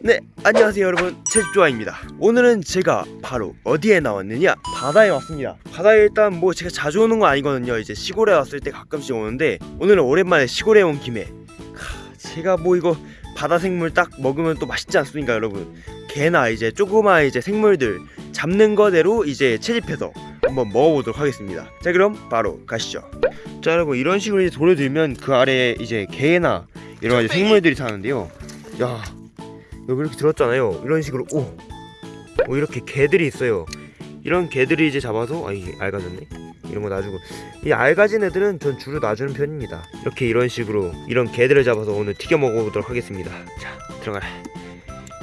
네 안녕하세요 여러분. 채집조아입니다. 오늘은 제가 바로 어디에 나왔느냐? 바다에 왔습니다. 바다에 일단 뭐 제가 자주 오는 건 아니거든요. 이제 시골에 왔을 때 가끔씩 오는데 오늘은 오랜만에 시골에 온 김에. 하, 제가 뭐 이거 바다 생물 딱 먹으면 또 맛있지 않습니까 여러분? 개나 이제 조그마한 이제 생물들 잡는 거대로 이제 채집해서 한번 먹어보도록 하겠습니다. 자 그럼 바로 가시죠. 자 여러분 이런 식으로 이제 돌을 들면 그 아래에 이제 개나 여러 가지 생물들이 사는데요. 야 여기 이렇게 들었잖아요. 이런 식으로 오, 오 이렇게 개들이 있어요. 이런 개들이 이제 잡아서 아 이게 알가졌네? 이런 거 놔주고. 이 알가진 애들은 전 주로 놔주는 편입니다. 이렇게 이런 식으로 이런 개들을 잡아서 오늘 튀겨 먹어보도록 하겠습니다. 자 들어가라.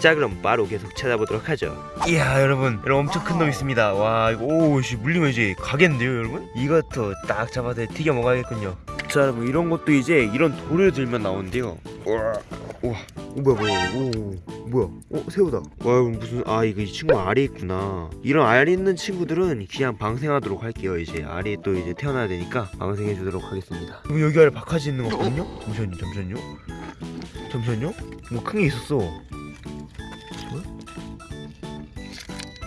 자 그럼 바로 계속 찾아보도록 하죠. 이야 여러분. 여러분 엄청 큰 놈 있습니다. 와 이거 오씨 물리면 이제 가겠는데요 여러분? 이것도 딱 잡아서 튀겨 먹어야겠군요. 자 여러분 이런 것도 이제 이런 돌을 들면 나오는데요. 우와 우와 오, 뭐야 뭐야 오 뭐야 어 새우다. 와 무슨 아 이거 이 친구 알이 있구나. 이런 알이 있는 친구들은 그냥 방생하도록 할게요 이제. 알이 또 이제 태어나야 되니까 방생해 주도록 하겠습니다. 어, 여기 아래 바카지 있는 거 거든요? 잠시만요 잠시만요. 잠시만요. 뭐 큰 게 있었어. 뭐야?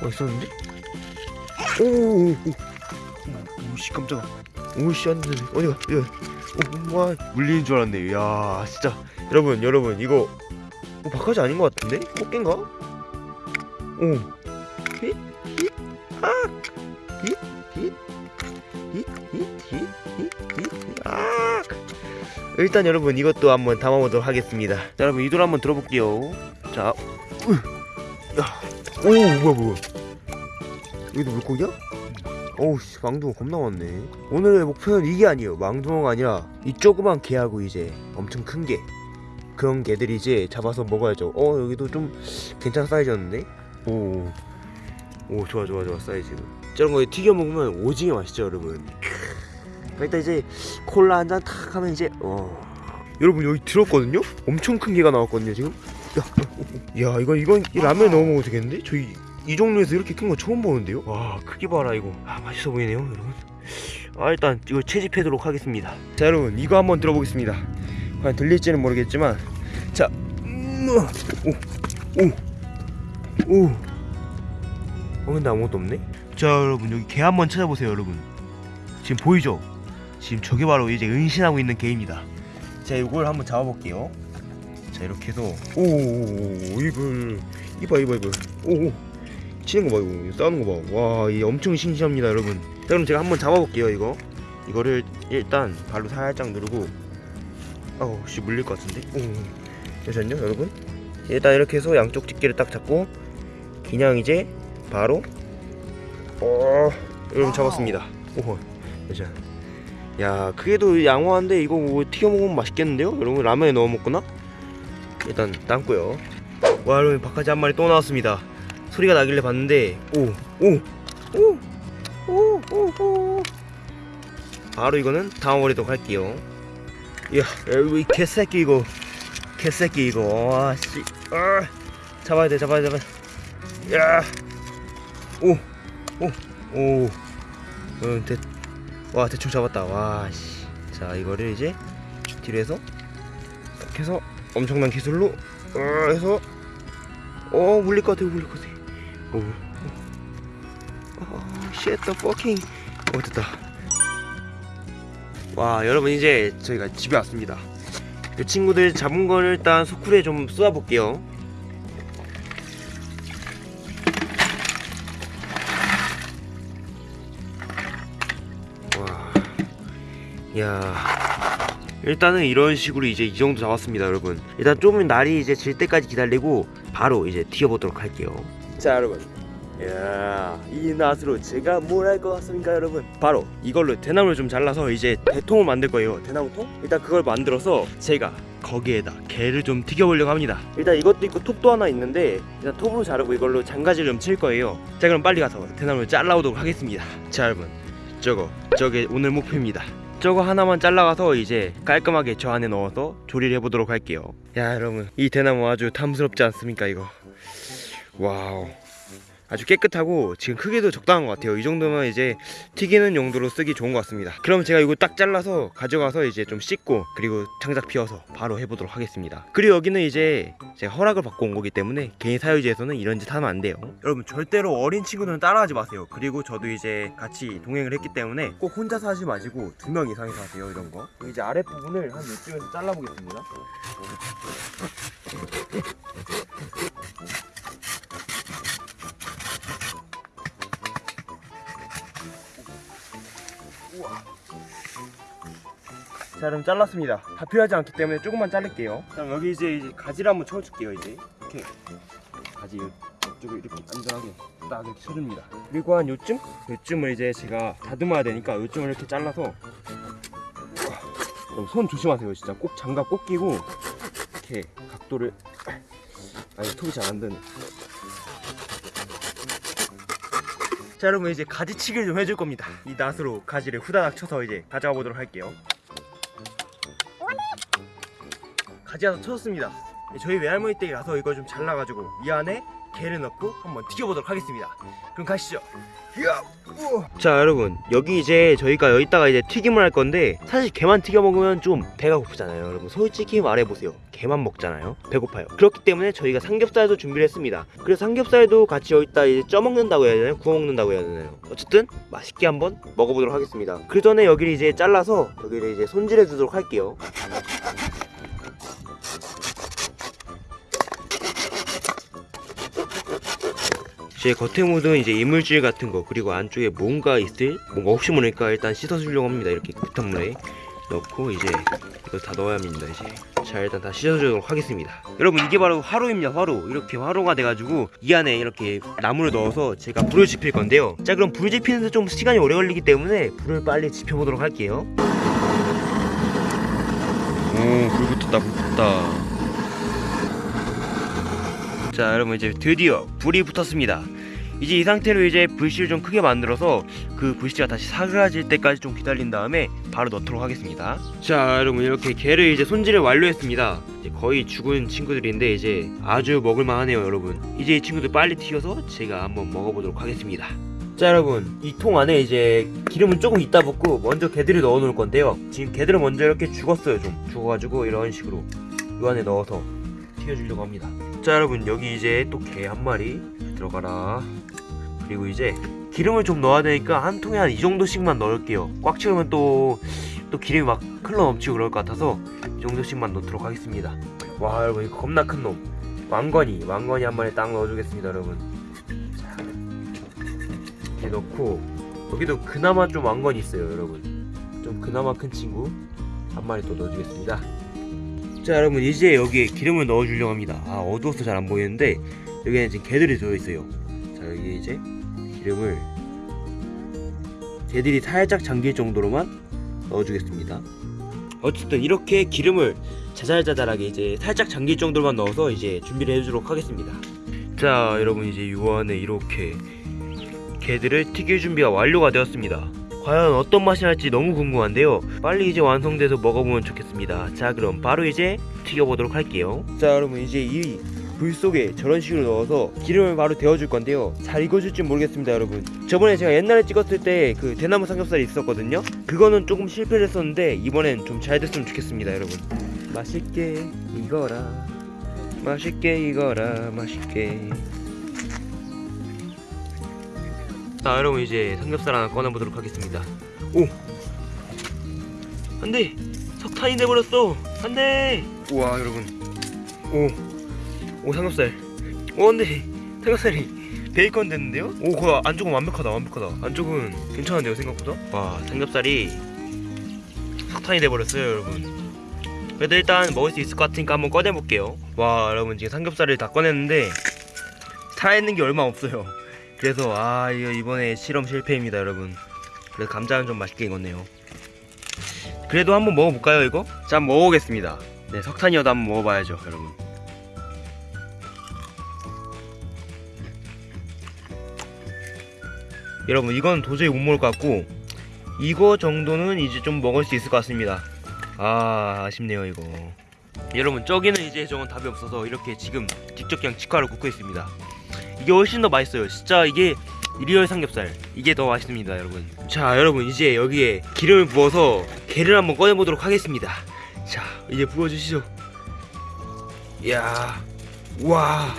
어 있었는데? 오오오 오씨 깜짝아. 오씨 안돼. 어디가? 어디가. 오, 와 물리는 줄 알았네. 야 진짜. 여러분 여러분 이거 어, 바카지 아닌 것 같은데? 꽃게인가? 오? 아! 아! 일단 여러분 이것도 한번 담아보도록 하겠습니다. 자 여러분 이돌 한번 들어볼게요. 자! 오 뭐야 뭐야? 여기도 물고기야? 어우씨 망둥어 겁나 많네. 오늘의 목표는 이게 아니에요. 망둥어가 아니라 이 조그만 개하고 이제 엄청 큰개 그런 개들이 이제 잡아서 먹어야죠. 어 여기도 좀 괜찮은 사이즈였는데? 오, 오 좋아 좋아 좋아 사이즈. 저런 거 튀겨 먹으면 오징어 맛있죠 여러분. 크. 일단 이제 콜라 한 잔 탁 하면 이제 어. 여러분 여기 들었거든요? 엄청 큰 개가 나왔거든요 지금? 야, 야 이거 이건 이 라면에 넣어 먹어도 되겠는데? 저희 이 종류에서 이렇게 큰 거 처음 보는데요? 와 크기 봐라 이거. 아 맛있어 보이네요 여러분. 아 일단 이거 채집하도록 하겠습니다. 자 여러분 이거 한번 들어보겠습니다 과연 들릴지는 모르겠지만 자 음, 오오 오. 어 근데 아무것도 없네? 자 여러분 여기 개 한번 찾아보세요 여러분. 지금 보이죠? 지금 저게 바로 이제 은신하고 있는 개입니다. 자 이걸 한번 잡아볼게요. 자 이렇게 해서 오오오 이불. 이봐 이봐 이봐. 오 오. 치는 거 봐 이거. 싸우는 거 봐 와 이 엄청 싱싱합니다 여러분. 자 그럼 제가 한번 잡아볼게요 이거. 이거를 일단 발로 살짝 누르고 아우 씨 물릴 것 같은데? 오 잠시만요 여러분. 일단 이렇게 해서 양쪽 집게를 딱 잡고 그냥 이제 바로 어 여러분 잡았습니다. 오호 잠시만 야 그게도 양호한데 이거 뭐 튀겨 먹으면 맛있겠는데요? 여러분 라면에 넣어 먹거나? 일단 담고요. 와 여러분 바카지 한 마리 또 나왔습니다. 소리가 나길래 봤는데 오 오 오 오 오오. 바로 이거는 담아버리도록 할게요 이야 여기 개새끼 이거. 개새끼 이거. 와씨. 아, 잡아야 돼 잡아야 돼 잡아야 야오오오. 응, 대, 와 대충 잡았다. 와씨. 자 이거를 이제 뒤로 해서 딱 해서 엄청난 기술로 어, 해서 어 물릴 것 같아 물릴 것 같아. 오. 어, shit the fucking. 어 됐다 와 여러분 이제 저희가 집에 왔습니다 이 친구들 잡은 거를 일단 소쿠리에 좀 쏘아 볼게요 와, 야, 일단은 이런 식으로 이제 이 정도 잡았습니다, 여러분. 일단 좀 날이 이제 질 때까지 기다리고 바로 이제 튀어보도록 할게요. 자, 여러분. 야, 이 낫으로 제가 뭘 할 것 같습니까, 여러분? 바로 이걸로 대나무를 좀 잘라서 이제 대통을 만들 거예요. 대나무통? 일단 그걸 만들어서 제가 거기에다 게를 좀 튀겨보려고 합니다. 일단 이것도 있고 톱도 하나 있는데 일단 톱으로 자르고 이걸로 잔가지를 좀 칠 거예요. 자, 그럼 빨리 가서 대나무를 잘라오도록 하겠습니다. 자, 여러분. 저거, 저게 오늘 목표입니다. 저거 하나만 잘라가서 이제 깔끔하게 저 안에 넣어서 조리를 해보도록 할게요. 야, 여러분. 이 대나무 아주 탐스럽지 않습니까, 이거? wow. 아주 깨끗하고 지금 크기도 적당한 것 같아요. 이 정도면 이제 튀기는 용도로 쓰기 좋은 것 같습니다. 그럼 제가 이거 딱 잘라서 가져가서 이제 좀 씻고 그리고 장작 피워서 바로 해보도록 하겠습니다. 그리고 여기는 이제 제가 허락을 받고 온 거기 때문에 개인 사유지에서는 이런 짓 하면 안 돼요. 여러분 절대로 어린 친구들은 따라하지 마세요. 그리고 저도 이제 같이 동행을 했기 때문에 꼭 혼자서 하지 마시고 두 명 이상이서 하세요 이런 거. 이제 아랫부분을 한 이쯤에서 잘라보겠습니다 자 그럼 잘랐습니다. 다 필요하지 않기 때문에 조금만 자를게요. 자 그럼 여기 이제, 이제 가지를 한번 쳐줄게요 이제. 이렇게. 가지 이쪽에 이렇게 안전하게 딱 이렇게 쳐줍니다. 그리고 한 요쯤? 요쯤을 이제 제가 다듬어야 되니까 요쯤을 이렇게 잘라서. 손 조심하세요 진짜. 꼭 장갑 꼭 끼고 이렇게 각도를 아니 톱이 잘 안 되네. 자 여러분 이제 가지치기를 좀 해줄 겁니다. 이 낫으로 가지를 후다닥 쳐서 이제 가져가 보도록 할게요 가지 하나 쳐졌습니다. 저희 외할머니 댁이라서 이걸 좀 잘라가지고 이 안에 게를 넣고 한번 튀겨보도록 하겠습니다. 그럼 가시죠. 자 여러분. 여기 이제 저희가 여기다가 이제 튀김을 할 건데 사실 게만 튀겨 먹으면 좀 배가 고프잖아요. 여러분 솔직히 말해보세요. 게만 먹잖아요. 배고파요. 그렇기 때문에 저희가 삼겹살도 준비를 했습니다. 그래서 삼겹살도 같이 여기다 이제 쪄먹는다고 해야 되나요? 구워 먹는다고 해야 되나요? 어쨌든 맛있게 한번 먹어보도록 하겠습니다. 그 전에 여기를 이제 잘라서 여기를 이제 손질해 주도록 할게요 제 겉에 묻은 이제 이물질 같은 거 그리고 안쪽에 뭔가 있을 뭔가 혹시 모르니까 일단 씻어주려고 합니다. 이렇게 흙탕물에 넣고 이제 이거 다 넣어야 합니다 이제. 자 일단 다 씻어주도록 하겠습니다. 여러분 이게 바로 화로입니다 화로. 이렇게 화로가 돼가지고 이 안에 이렇게 나무를 넣어서 제가 불을 지필 건데요. 자 그럼 불 지피는데 좀 시간이 오래 걸리기 때문에 불을 빨리 지펴보도록 할게요. 오불 붙었다 불 붙었다 자 여러분 이제 드디어 불이 붙었습니다. 이제 이 상태로 이제 불씨를 좀 크게 만들어서 그 불씨가 다시 사그라질 때까지 좀 기다린 다음에 바로 넣도록 하겠습니다. 자 여러분 이렇게 게를 이제 손질을 완료했습니다. 이제 거의 죽은 친구들인데 이제 아주 먹을만 하네요 여러분. 이제 이 친구들 빨리 튀겨서 제가 한번 먹어보도록 하겠습니다. 자 여러분 이 통 안에 이제 기름은 조금 이따 붓고 먼저 게들을 넣어 놓을 건데요. 지금 게들을 먼저 이렇게 죽었어요 좀. 죽어가지고 이런 식으로 이 안에 넣어서 튀겨주려고 합니다 자 여러분 여기 이제 또게한 마리 들어가라. 그리고 이제 기름을 좀 넣어야 되니까 한 통에 한 이 정도씩만 넣을게요. 꽉 채우면 또 또 기름이 막 흘러 넘치고 그럴 것 같아서 이 정도씩만 넣도록 하겠습니다. 와 여러분 이거 겁나 큰 놈. 왕건이 왕건이 한 마리 딱 넣어주겠습니다 여러분. 자 이렇게 넣고 여기도 그나마 좀 왕건이 있어요 여러분. 좀 그나마 큰 친구 한 마리 또 넣어주겠습니다 자 여러분 이제 여기에 기름을 넣어주려고 합니다. 아 어두워서 잘 안 보이는데 여기에는 지금 개들이 들어있어요. 자 여기 이제 기름을 개들이 살짝 잠길 정도로만 넣어주겠습니다. 어쨌든 이렇게 기름을 자잘자잘하게 이제 살짝 잠길 정도로만 넣어서 이제 준비를 해주도록 하겠습니다. 자 여러분 이제 요 안에 이렇게 게들을 튀길 준비가 완료가 되었습니다 과연 어떤 맛이 날지 너무 궁금한데요. 빨리 이제 완성돼서 먹어보면 좋겠습니다. 자 그럼 바로 이제 튀겨보도록 할게요. 자 여러분 이제 이 불 속에 저런 식으로 넣어서 기름을 바로 데워줄 건데요. 잘 익어줄지 모르겠습니다 여러분. 저번에 제가 옛날에 찍었을 때 그 대나무 삼겹살이 있었거든요. 그거는 조금 실패를 했었는데 이번엔 좀 잘 됐으면 좋겠습니다 여러분. 맛있게 익어라. 맛있게 익어라. 맛있게 자 여러분 이제 삼겹살 하나 꺼내보도록 하겠습니다. 오! 안돼! 석탄이 돼버렸어! 안돼! 우와 여러분. 오! 오 삼겹살. 오 안돼! 삼겹살이 베이컨 됐는데요? 오 그거 안쪽은 완벽하다 완벽하다. 안쪽은 괜찮은데요 생각보다? 와 삼겹살이 석탄이 돼버렸어요 여러분. 그래도 일단 먹을 수 있을 것 같으니까 한번 꺼내볼게요. 와 여러분 지금 삼겹살을 다 꺼냈는데 살아있는 게 얼마 없어요 그래서 아 이거 이번에 실험 실패입니다 여러분. 그래서 감자는 좀 맛있게 익었네요. 그래도 한번 먹어볼까요 이거? 자 먹어보겠습니다. 네 석탄이어도 한번 먹어봐야죠 여러분. 여러분 이건 도저히 못 먹을 것 같고 이거 정도는 이제 좀 먹을 수 있을 것 같습니다. 아 아쉽네요 이거. 여러분 저기는 이제 저건 답이 없어서 이렇게 지금 직접 그냥 직화를 굽고 있습니다 이게 훨씬 더 맛있어요 진짜 이게 real 삼겹살 이게 더 맛있습니다 여러분 자 여러분 이제 여기에 기름을 부어서 게를 한번 꺼내보도록 하겠습니다 자 이제 부어주시죠 이야 와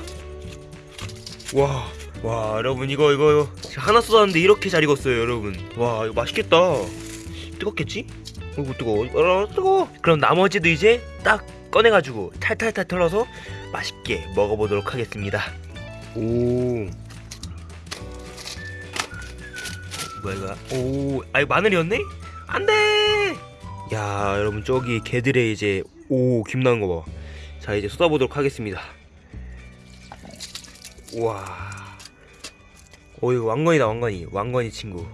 와, 와, 여러분 이거 이거 하나 쏟았는데 이렇게 잘 익었어요, 여러분. 와, 이거 맛있겠다. 뜨겁겠지? 어이구 뜨거워. 어, 뜨거워. 그럼 나머지도 이제 딱 꺼내가지고 탈탈탈 털어서 맛있게 먹어보도록 하겠습니다. 오. 뭐야 이거? 오, 아 이거 마늘이었네? 안돼. 야, 여러분 저기 개들의 이제 오 김 나온 거 봐. 자 이제 쏟아보도록 하겠습니다. 우와. 오 이거 왕건이다 왕건이 왕건이 친구.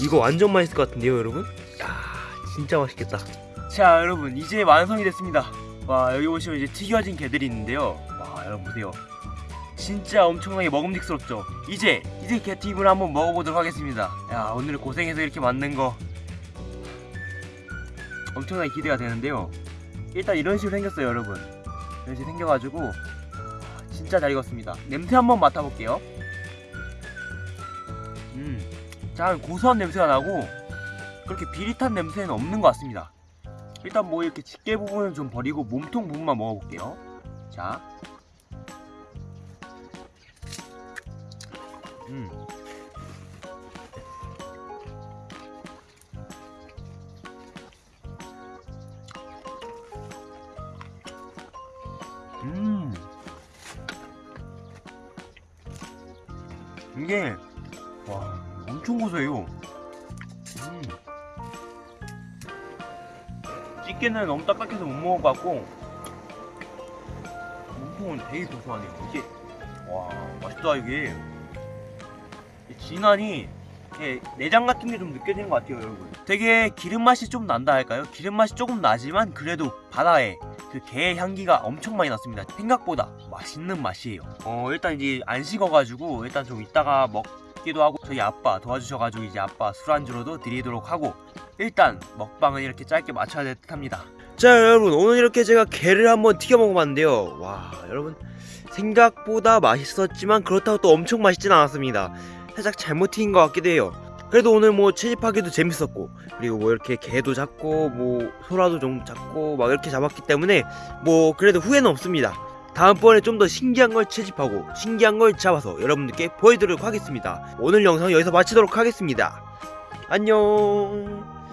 이거 완전 맛있을 것 같은데요 여러분? 야 진짜 맛있겠다. 자 여러분 이제 완성이 됐습니다. 와 여기 보시면 이제 튀겨진 게들이 있는데요. 와 여러분 보세요. 진짜 엄청나게 먹음직스럽죠. 이제 이제 게튀김을 한번 먹어보도록 하겠습니다. 야 오늘 고생해서 이렇게 만든 거 엄청나게 기대가 되는데요. 일단 이런 식으로 생겼어요 여러분. 이런 식으로 생겨가지고 진짜 잘 익었습니다. 냄새 한번 맡아볼게요. 음, 자 고소한 냄새가 나고 그렇게 비릿한 냄새는 없는 것 같습니다. 일단 뭐 이렇게 집게 부분은 좀 버리고 몸통 부분만 먹어볼게요. 자, 음, 음. 이게 와 엄청 고소해요. 음. 찌개는 너무 딱딱해서 못 먹을 것 같고 몸통은 되게 고소하네요. 이게 와 맛있다 이게 이 진한이 이게 내장 같은 게 좀 느껴지는 것 같아요 여러분. 되게 기름 맛이 좀 난다 할까요? 기름 맛이 조금 나지만 그래도 바다에 그게 향기가 엄청 많이 났습니다. 생각보다 맛있는 맛이에요. 어 일단 이제 안 식어가지고 일단 좀 이따가 먹기도 하고 저희 아빠 도와주셔가지고 이제 아빠 술안주로도 드리도록 하고 일단 먹방은 이렇게 짧게 마쳐야 될 듯 합니다. 자 여러분 오늘 이렇게 제가 게를 한번 튀겨 먹어봤는데요. 와 여러분 생각보다 맛있었지만 그렇다고 또 엄청 맛있진 않았습니다. 살짝 잘못 튀긴 것 같기도 해요. 그래도 오늘 뭐 채집하기도 재밌었고 그리고 뭐 이렇게 개도 잡고 뭐 소라도 좀 잡고 막 이렇게 잡았기 때문에 뭐 그래도 후회는 없습니다. 다음번에 좀 더 신기한 걸 채집하고 신기한 걸 잡아서 여러분들께 보여드리도록 하겠습니다. 오늘 영상 여기서 마치도록 하겠습니다. 안녕.